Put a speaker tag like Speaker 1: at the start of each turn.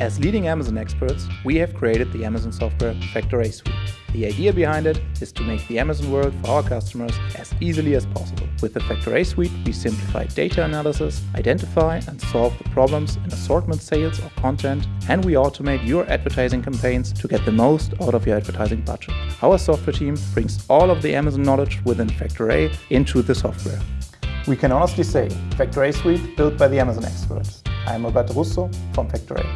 Speaker 1: As leading Amazon experts, we have created the Amazon software FactorA Suite. The idea behind it is to make the Amazon world for our customers as easily as possible. With the FactorA Suite, we simplify data analysis, identify and solve the problems in assortment sales or content, and we automate your advertising campaigns to get the most out of your advertising budget. Our software team brings all of the Amazon knowledge within FactorA into the software.
Speaker 2: We can honestly say, FactorA Suite built by the Amazon experts. I am Roberto Russo from FactorA.